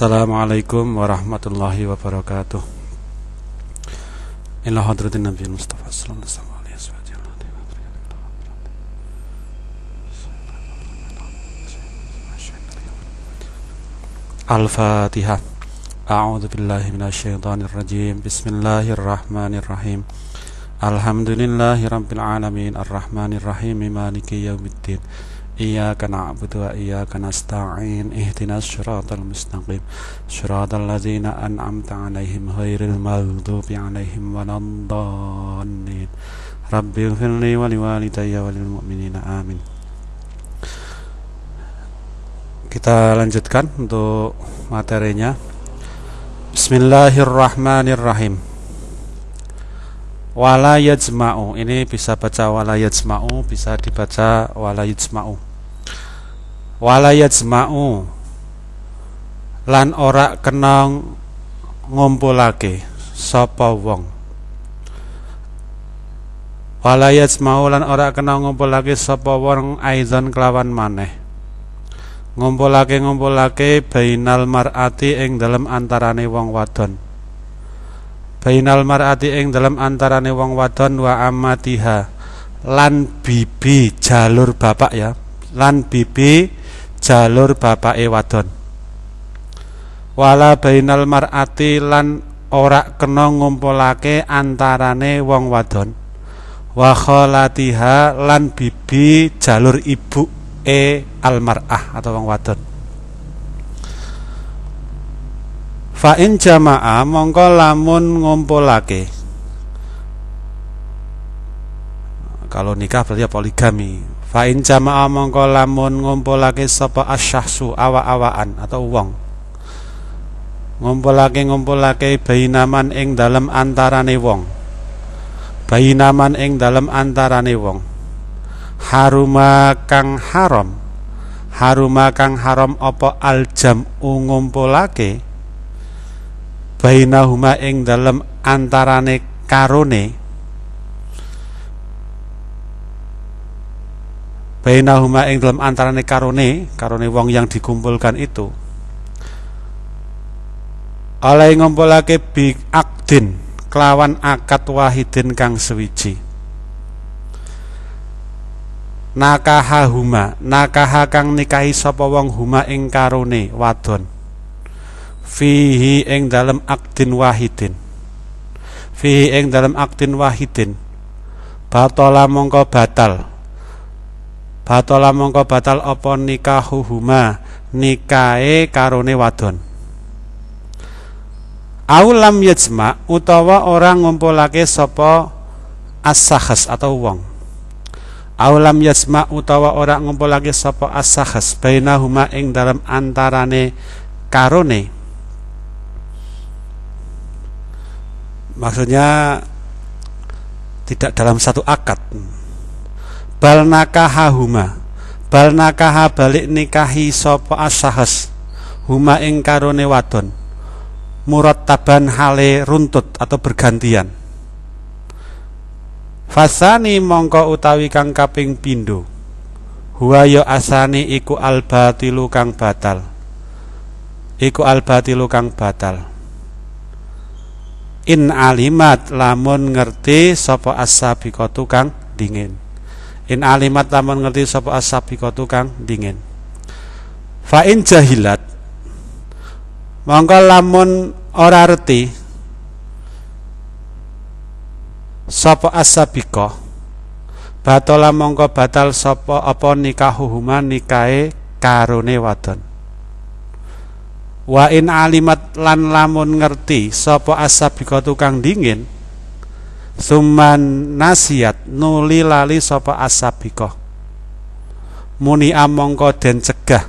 Assalamualaikum warahmatullahi wabarakatuh. Ila hadratin Nabi Mustafa sallallahu alaihi wasallam. Al-Fatihah. A'udzu billahi minasyaitonir rajim. Bismillahirrahmanirrahim. Alhamdulillahi rabbil alamin arrahmanir rahim maliki yaumiddin. إياك نعبد وإياك نستعين اهدنا الصراط المستقيم صراط الذين أنعمت عليهم غير المغضوب عليهم ولا الضالين رب اغفر لي ولوالدي وللمؤمنين آمين Kita lanjutkan untuk materinya Bismillahirrahmanirrahim Wala yajma'u Ini bisa baca wala yajma'u Bisa dibaca wala yajma'u wala yajma'u. Lan ora kena ngumpulake sapa wong. Wala yajma'u lan ora kena ngumpulake sapa wong aizan kelawan maneh. Ngumpulake ngumpulake bainal mar'ati ing dalem antarane wong wadon. Bainal mar'ati ing dalem antarane wong wadon wa amatiha lan bibi jalur bapak ya. Lan bibi jalur bapake wadon. Wala bainal mar'ati lan ora kena ngumpulake antarane wong wadon. Wa kholatiha lan bibi jalur ibu e almar'ah atau wong wadon. Fa in jama'a mongko lamun ngumpulake. Kalau nikah berarti poligami Fa in jama'a mongko lamun ngumpulake sapa asyahsu awa-awaan atau wong. Ngumpulake ngumpulake bainaman ing dalem antarane wong. Bainaman ing dalem antarane wong. Haruma kang haram. Haruma kang haram apa aljam ngumpulake bainahuma ing dalem antarane karone bainahuma ing dalam antarane karone karone wong yang dikumpulkan itu. Oleh ngumpulake bi akdin kelawan akad wahidin kang sewiji. Nakaha huma nakaha kang nikahi sapa wong huma ing karone wadon. Fihi ing dalam akdin wahidin. Fihi ing dalam akdin wahidin. Batola mongko batal Batola mongko batal apa nikahuhuma? Nikahe karone wadon. Aulam yajma utawa orang ngumpulake sapa as atau wong. Aulam yajma utawa orang ngumpulake sapa as-sakhas bainahuma ing dalam antarane karone. Maksudnya tidak dalam satu akad bal nakaha huma bal nakaha balik nikahi sapa asahas. Huma ing karone wadon. Taban hale runtut atau bergantian. Fasani mongko utawi kang kaping pindo huwa ya asani iku albatilu kang batal. Iku albatilu kang batal. In alimat lamun ngerti sapa asabiqatu kang dingin In alimat lamun ngerti sapa asabiqatu kang dingin. Fa in jahilat mongko lamun ora reti sapa asabiqah batola mongko batal sapa apa nikahuhuma nikahe karone wadon wa in alimat lan lamun ngerti sapa asabiqatu kang dingin Suman nasiat nuli lali sapa asabiko Muni amongko den cegah.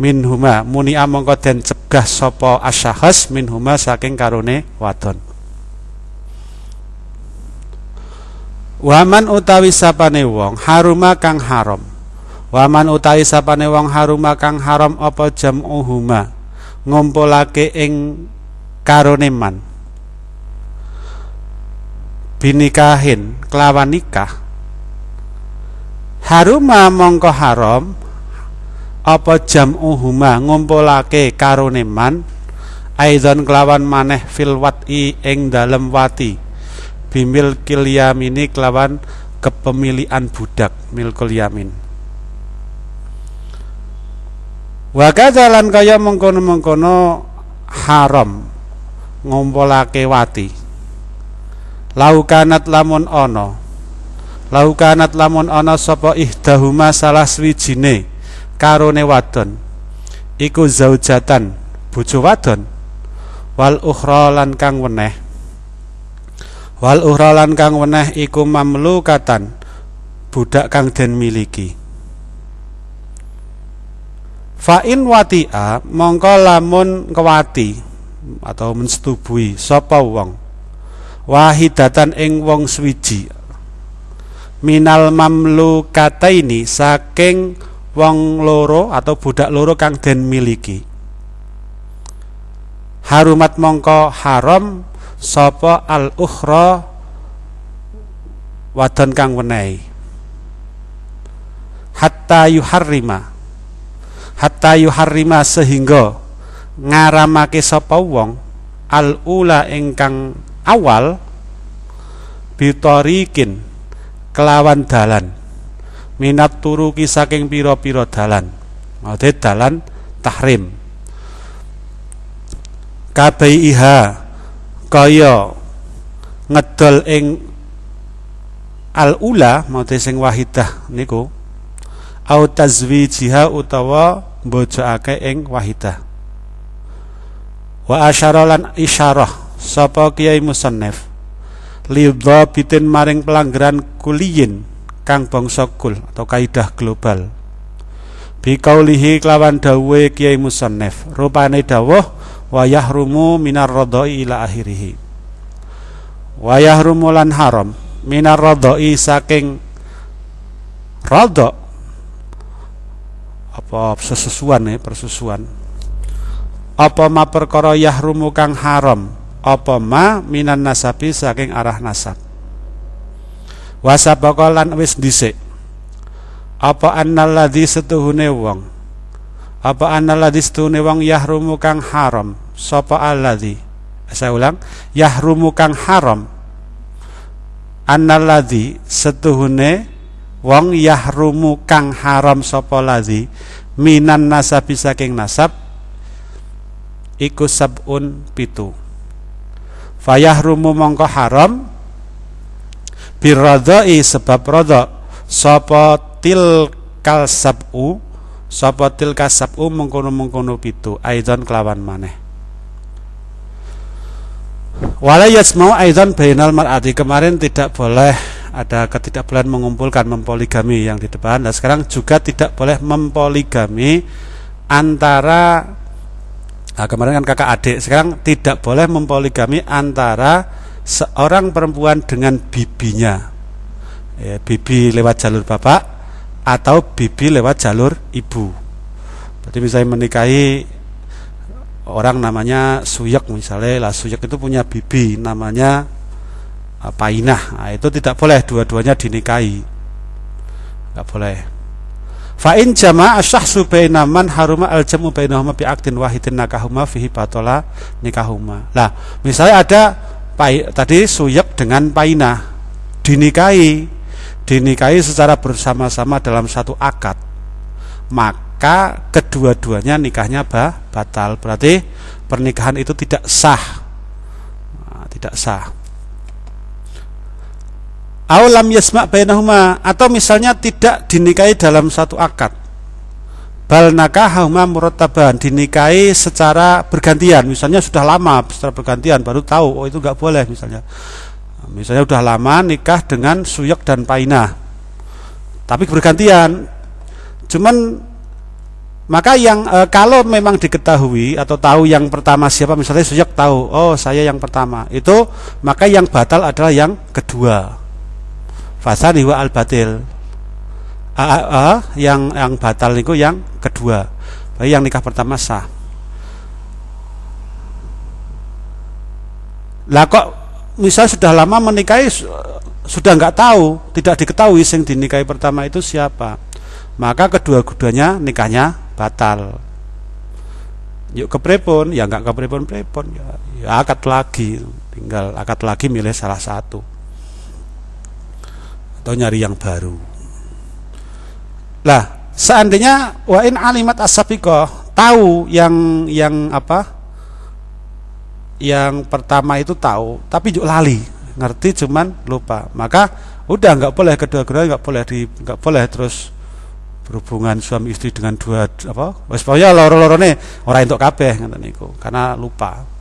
Minhuma muni amongko den cegah sapa asyahas minhuma saking karone wadon. Waman utawi sapane wong haruma kang haram. Waman utawi sapane wong haruma kang haram apa jam'uhuma ngumpulake ing karone man binikahin kelawan nikah. Haruma mongko haram apa jam'uhuma ngumpulake karone man? Aidon kelawan maneh fil wat'i ing dalem wati. Bimil kilyamini kelawan kepemilikan budak milkul yamin. Wa kadzalan kaya mengkono-mengkono haram ngumpulake wati laukanat lamun ana. Laukanat lamun ana sapa ihdahuma salah swijine karone wadon. Iku zaujatan bojo wadon. Wal ukhra kang weneh. Wal ukhra kang weneh iku mamlukatan budak kang den miliki. Fa in wati'a mongko lamun kewati atau mensetubui sapa wong wahidatan ing wong swiji minal mamlukataini saking wong loro atau budak loro kang den miliki. Harumat mongko haram sapa al ukhra wadon kang wenehi. Hatta yuharrima. Hatta yuharrima sehingga ngaramake sapa wong al ula ingkang awal bitorikin kelawan dalan. Minat turuki saking piro-piro dalan. Maksudnya dalan tahrim. Iha kaya ngedol ing al ula maksudnya sing wahidah niku au tazwijiha utawa mbojokake ing wahidah. Wa asyara isyarah sapa kiai musannif? Lidha bitin maring pelanggaran kuliyin kang bangsa kul atau kaidah global. Biqaulihi kelawan dawuhe Kiai Musannif rupane dawuh wa yahrumu minar radai ila akhirih wa yahrumu lan haram minar radai saking rada apa sesusuan ya persusuan? Apa ma perkara yahrumu kang haram apa ma minan nasabi saking arah nasab? Wasabaka lan wis dhisik. Apa annalladzi setuhune wong? Apa annalladzi setuhune wong yahrumu kang haram? Sapa alladzi? Saya ulang. Yahrumu kang haram. Annalladzi setuhune wong yahrumu kang haram sapa ladzi minan nasabi saking nasab. Iku sabun pitu fayahrumu mongko haram? Biradai sebab rada sapa tilkal sabu? Sapa tilka sabu mengkono-mengkono pitu? Aidan kelawan maneh. Wala yasmau aidan bainal mar'ati. Kemarin tidak boleh ada ketidakbolehan mengumpulkan mempoligami yang di depan. Dan sekarang juga tidak boleh mempoligami antara nah kemarin kan kakak adik sekarang tidak boleh mempoligami antara seorang perempuan dengan bibinya. Ya, bibi lewat jalur bapak atau bibi lewat jalur ibu. Berarti misalnya menikahi orang namanya Suyek misalnya lah Suyek itu punya bibi namanya uh, Painah. Nah, itu tidak boleh dua-duanya dinikahi. Nggak boleh Fa'in jama'a syahsu baina man haruma al jamu bainahuma bi aktin wahidin nakahuma fihi batola nikahuma. Lah, misalnya ada Pai, tadi Suyek dengan Painah dinikahi dinikahi secara bersama-sama dalam satu akad. Maka kedua-duanya nikahnya bah, batal. Berarti pernikahan itu tidak sah. Nah, tidak sah Aulam yasma bainahuma. Atau misalnya tidak dinikahi dalam satu akad. Bal nakahahuma murattaban. Dinikahi secara bergantian. Misalnya sudah lama secara bergantian baru tahu oh itu nggak boleh misalnya. Misalnya sudah lama nikah dengan suyek dan paina. Tapi bergantian. Cuman maka yang e, kalau memang diketahui atau tahu yang pertama siapa misalnya suyek tahu oh saya yang pertama. Itu maka yang batal adalah yang kedua fasad al batil. Uh, yang yang batal itu yang kedua. Baik yang nikah pertama sah. Lah kok misal sudah lama menikahi sudah nggak tahu tidak diketahui sing dinikahi pertama itu siapa. Maka kedua-duanya nikahnya batal. Yuk keprepon ya nggak keprepon prepon ya, ya akad lagi. Tinggal akad lagi milih salah satu atau nyari yang baru. Lah seandainya wa in alimat asapiko tahu yang yang apa? Yang pertama itu tahu tapi juga lali ngerti cuman lupa. Maka udah nggak boleh kedua-dua nggak boleh di nggak boleh terus berhubungan suami istri dengan dua apa? Wis ya loro-lorone ora entuk kabeh ngoten niku. Karena lupa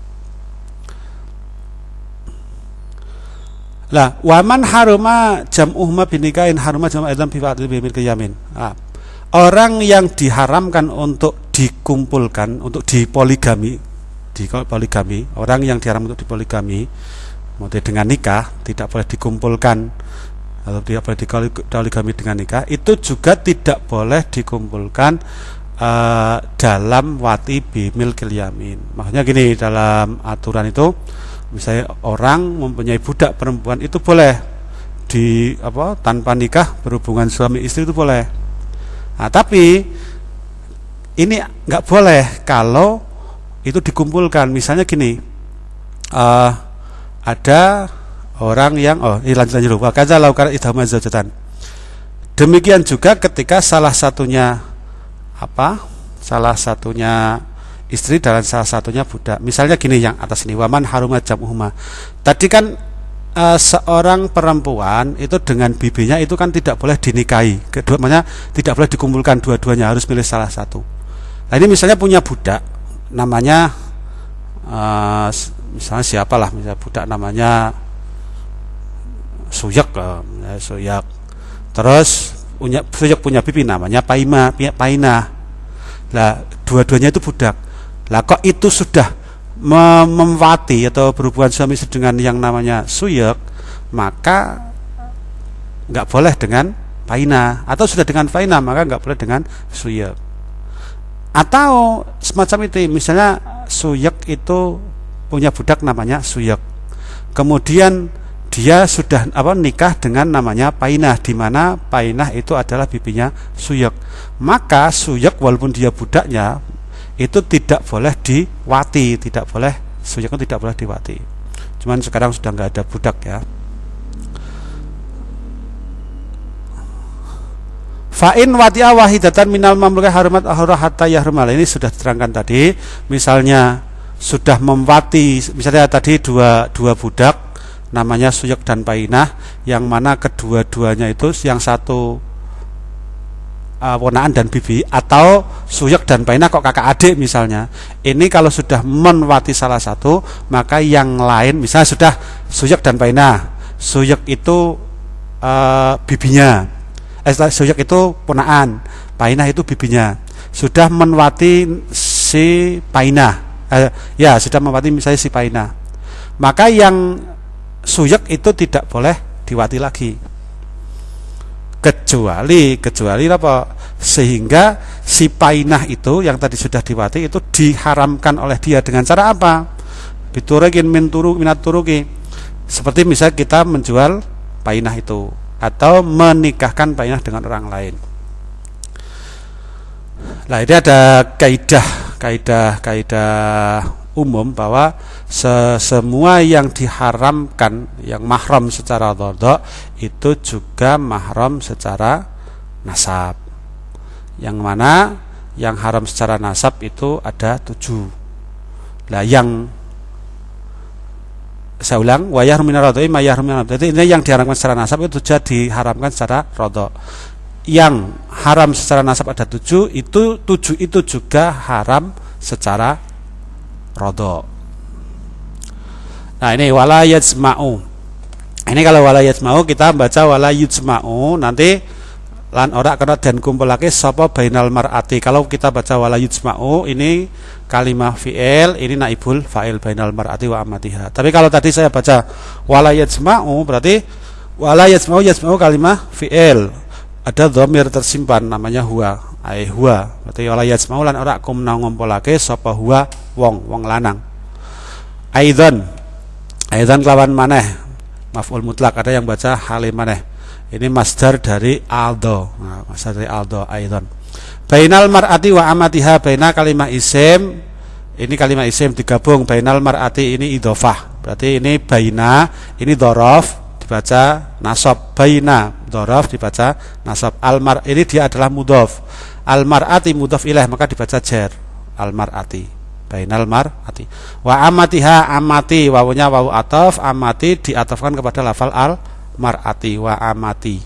lah waman haruma jam uhma binikain haruma jam adam fi fa'dil bimil nah, orang yang diharamkan untuk dikumpulkan untuk dipoligami di poligami orang yang diharam untuk dipoligami Maksudnya dengan nikah tidak boleh dikumpulkan atau tidak boleh poligami dengan nikah itu juga tidak boleh dikumpulkan uh, dalam wati bimil yamin. Maksudnya gini dalam aturan itu misalnya orang mempunyai budak perempuan itu boleh di apa tanpa nikah berhubungan suami istri itu boleh. Nah, tapi ini nggak boleh kalau itu dikumpulkan. Misalnya gini, uh, ada orang yang oh ini lanjut lanjut wa kaza laukar idhama zaujatan demikian juga ketika salah satunya apa salah satunya istri dan salah satunya budak. Misalnya gini yang atas ini waman harumat jamuhuma. Tadi kan uh, seorang perempuan itu dengan bibinya itu kan tidak boleh dinikahi. Kedua tidak boleh dikumpulkan dua-duanya harus milih salah satu. Nah ini misalnya punya budak namanya uh, misalnya siapalah misalnya budak namanya Suyak ya, Suyak. Terus punya Suyak punya pipi namanya Paima Paina. Lah dua-duanya itu budak lah kok itu sudah memwati atau berhubungan suami istri dengan yang namanya Suyak maka nggak boleh dengan Paina atau sudah dengan Paina maka nggak boleh dengan Suyak atau semacam itu misalnya Suyak itu punya budak namanya Suyek. Kemudian dia sudah apa nikah dengan namanya Painah di mana Painah itu adalah bibinya Suyek. Maka Suyek walaupun dia budaknya itu tidak boleh diwati, tidak boleh itu tidak boleh diwati. Cuman sekarang sudah nggak ada budak ya. Fa'in wati'a wahidatan minal mamlukah harumat ahurah hatta yahrumal Ini sudah diterangkan tadi Misalnya sudah memwati misalnya tadi dua dua budak namanya Suyek dan Painah yang mana kedua-duanya itu yang satu uh, ponaan dan bibi atau Suyek dan Painah kok kakak adik misalnya. Ini kalau sudah menwati salah satu maka yang lain misalnya sudah Suyek dan Painah Suyek itu uh, bibinya. Eh, Suyek itu ponaan Painah itu bibinya. Sudah menwati si Painah eh, ya sudah mewati misalnya si Paina. Maka yang suyek itu tidak boleh diwati lagi kecuali kecuali apa? Sehingga si painah itu yang tadi sudah diwati itu diharamkan oleh dia dengan cara apa? Biturekin minturu minat turuki. Seperti misalnya kita menjual painah itu atau menikahkan painah dengan orang lain. Nah ini ada kaidah kaidah-kaidah umum bahwa semua yang diharamkan yang mahram secara dhodok itu juga mahram secara nasab. Yang mana yang haram secara nasab itu ada tujuh. Lah yang saya ulang wayah rumina rodoi mayah rumina jadi ini yang diharamkan secara nasab itu juga diharamkan secara rodok yang haram secara nasab ada tujuh itu tujuh itu juga haram secara rodo nah ini wala yajma'u. Ini kalau wala yajma'u kita baca wala yajma'u nanti lan ora kena dan kumpul lagi sapa bainal mar'ati. Kalau kita baca wala yajma'u ini kalimah fi'il ini naibul fa'il bainal mar'ati wa amatiha tapi kalau tadi saya baca wala yajma'u berarti wala yajma'u yajma'u kalimah fi'il. Ada dhamir tersimpan namanya huwa ai huwa berarti wala yasmau lan ora kum ngumpulake sapa huwa wong wong lanang. Aidan aidan kelawan maneh. Maf'ul mutlak ada yang baca halim maneh. Ini masdar dari aldo. Nah, masdar dari aldo aidan Bainal mar'ati wa amatiha baina kalimah isim. Ini kalimat isim digabung. Bainal mar'ati ini idofah berarti ini baina ini dorof dibaca nasab. Baina dorof dibaca nasab. Almar ini dia adalah mudof almarati mudof ilaih maka dibaca jer. Almarati. Bainal mar'ati. Wa amatiha amati. Wawunya wawu atof amati diatofkan kepada lafal al mar'ati wa amati.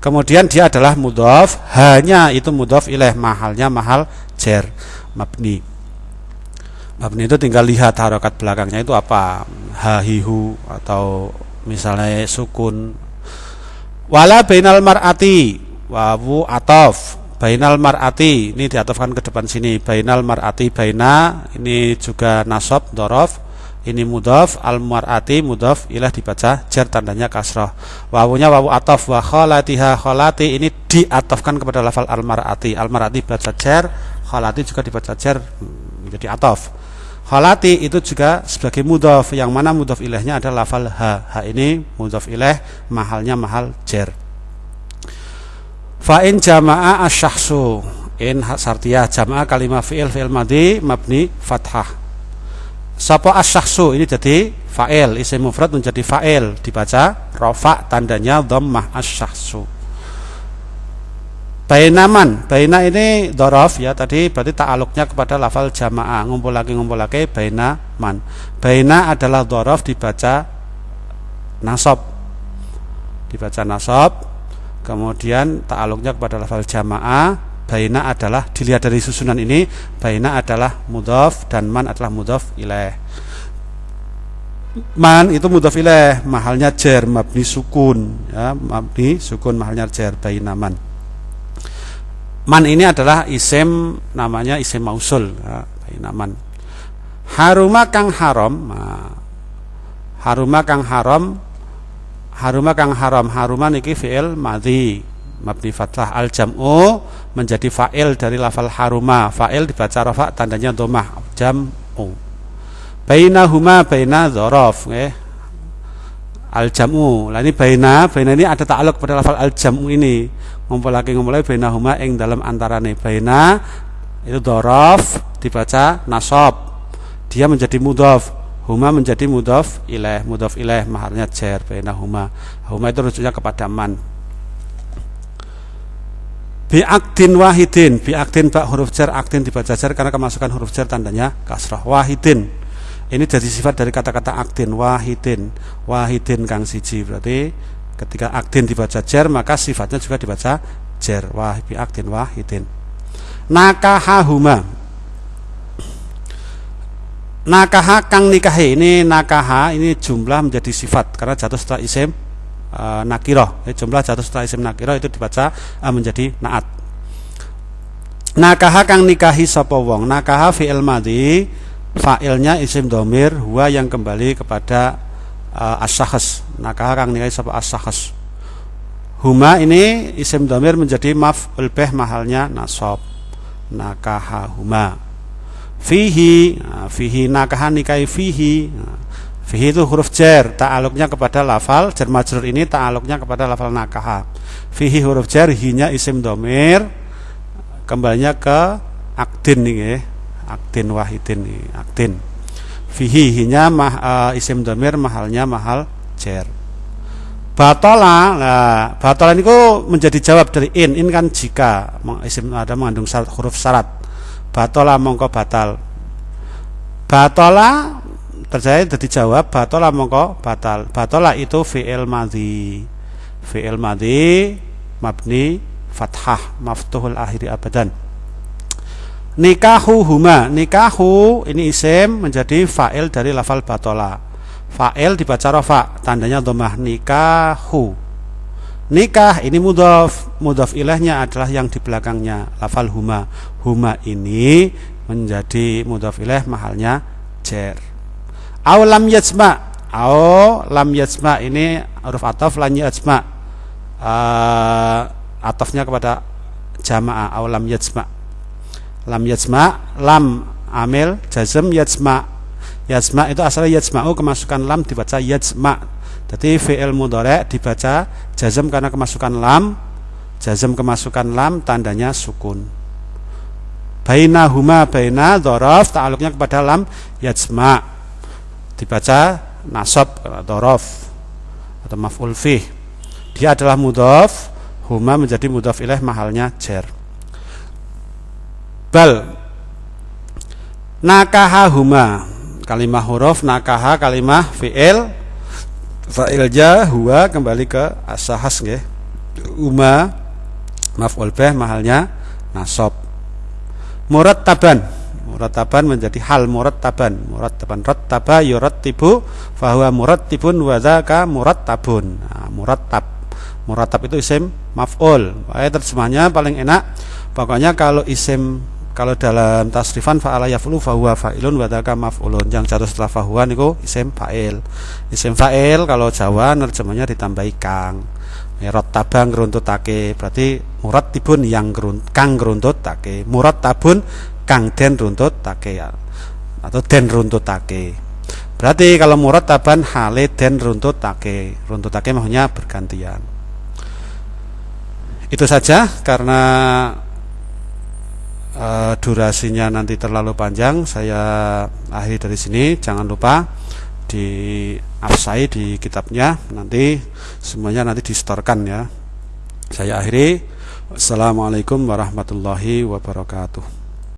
Kemudian dia adalah mudhof, hanya itu mudhof ilaih mahalnya mahal jer. Mabni. Mabni itu tinggal lihat harokat belakangnya itu apa, hahihu atau misalnya sukun. Wala bainal mar'ati. Wawu atof bainal mar'ati ini diatofkan ke depan sini. Bainal mar'ati baina ini juga nasab dorof ini mudhaf al mar'ati mudhaf ilah dibaca jar tandanya kasroh. Wawunya wawu atof wa kholatiha kholati ini diatofkan kepada lafal al mar'ati al mar'ati baca jar kholati juga dibaca jar menjadi atof. Kholati itu juga sebagai mudhaf yang mana mudhaf ilahnya adalah lafal ha. Ha ini mudhaf ilah mahalnya mahal jar fa in jama'a asyahsu. In sartiyah jama'a kalimah fi'il fi'il madi mabni fathah. Sapa asyahsu? Ini jadi fa'il, isim mufrad menjadi fa'il, dibaca rofa tandanya dhammah asyahsu. Bainaman, baina ini dorof ya tadi. Berarti ta'aluknya kepada lafal jamaah ngumpul lagi ngumpul lagi baina man. Baina adalah dorof dibaca nasab, dibaca nasab, kemudian ta'aluknya kepada lafal jamaah baina adalah dilihat dari susunan ini baina adalah mudhaf dan man adalah mudhaf ilaih man itu mudhaf ilaih mahalnya jer mabni sukun ya mabni sukun mahalnya jer baina man. Man ini adalah isim namanya isim mausul ya, baina man. Haruma kang haram nah, haruma kang haram haruma kang haram. Haruma niki fi'il madhi. Mabni fathah al jam'u menjadi fa'il dari lafal haruma. Fa'il dibaca rafa tandanya domah jam'u. Bainahuma baina dzaraf nggih. Al jam'u lah ini baina baina ini ada ta'aluk pada lafal al jam'u ini. Ngumpul lagi ngumpul lagi bainahuma ing dalam antarane. Baina itu dzaraf dibaca nasab. Dia menjadi mudhaf huma menjadi mudhaf ilaih mudhaf ilaih maharnya jar bainahuma huma. Itu rujuknya kepada man. Biaktin wahidin. Biaktin bak huruf jar aktin dibaca jar karena kemasukan huruf jar tandanya kasrah. Wahidin. Ini jadi sifat dari kata-kata aktin wahidin. Wahidin kang siji berarti ketika aktin dibaca jar maka sifatnya juga dibaca jar. Wah biaktin wahidin. Nakahahuma nakaha kang nikahi ini nakaha ini jumlah menjadi sifat. Karena jatuh setelah isim uh, nakiroh ya, jumlah jatuh setelah isim nakiroh itu dibaca uh, menjadi naat. Nakaha kang nikahi sapa wong? Nakaha fi'il madhi fa'ilnya isim domir huwa yang kembali kepada uh, as-sahas nakaha kang nikahi sapa as-sahas huma ini isim domir menjadi maf ulbeh mahalnya nasab. Nakaha huma fihi nah, fihi nakaha nikahi fihi nah, Fihi itu huruf jar, ta'aluknya kepada lafal jar majrur ini ta'aluknya kepada lafal nakaha. Fihi huruf jar, hinya isim domir, kembalinya ke aktin nih ya. Aktin wahidin nih, aktin. Fihi hinya mah, uh, isim domir mahalnya mahal jar. Batola, nah, batola ini kok menjadi jawab dari in, in kan jika isim ada mengandung syarat, huruf syarat. Batola mongko batal. Batola percaya jadi jawab batola mongko batal. Batola itu fi'il madhi. Fi'il madhi mabni fathah maftuhul akhiri abadan. Nikahu huma nikahu ini isim menjadi fa'il dari lafal batola. Fa'il dibaca rofa tandanya domah nikahu nikah ini mudhof mudhof ilahnya adalah yang di belakangnya lafal huma huma ini menjadi mudhof ilah mahalnya jer Au lam yajma. Au lam yajma ini huruf ataf lam yajma. Uh, atafnya kepada jamaah au lam yajma. Lam yajma, lam amil jazm yajma. Yajma itu asalnya yajma'u kemasukan lam dibaca yajma. Jadi fi'il mudhari dibaca jazm karena kemasukan lam. Jazm kemasukan lam tandanya sukun. baina huma baina dorof ta'aluknya kepada lam yajma dibaca nasab dorof atau maf'ul fih dia adalah mudhof huma menjadi mudhof ilaih mahalnya jar bal nakaha huma kalimah huruf nakaha kalimah fi'il fa'il ja huwa kembali ke asahas nggih. Huma maf'ul bih mahalnya nasab. Murattaban. Murattaban menjadi hal murattaban. Murattaban rattaba yurattibu fahuwa murattibun wa dzaka murattabun. Nah, murattab. Murattab itu isim maf'ul. Pokoknya terjemahnya paling enak. Pokoknya kalau isim kalau dalam tasrifan fa'ala yaf'ulu fahuwa fa'ilun wa dzaka maf'ulun. Yang jatuh setelah fahuwa niku isim fa'il. Isim fa'il kalau Jawa nerjemahnya ditambahi kang. Merot tabang take berarti murat tibun yang kang take murat tabun kang den take ya. atau den take berarti kalau murat taban hale den take take maksudnya bergantian. Itu saja karena uh, durasinya nanti terlalu panjang saya akhiri dari sini. Jangan lupa di di kitabnya. Nanti semuanya nanti distorkan ya. Saya akhiri. Assalamualaikum warahmatullahi wabarakatuh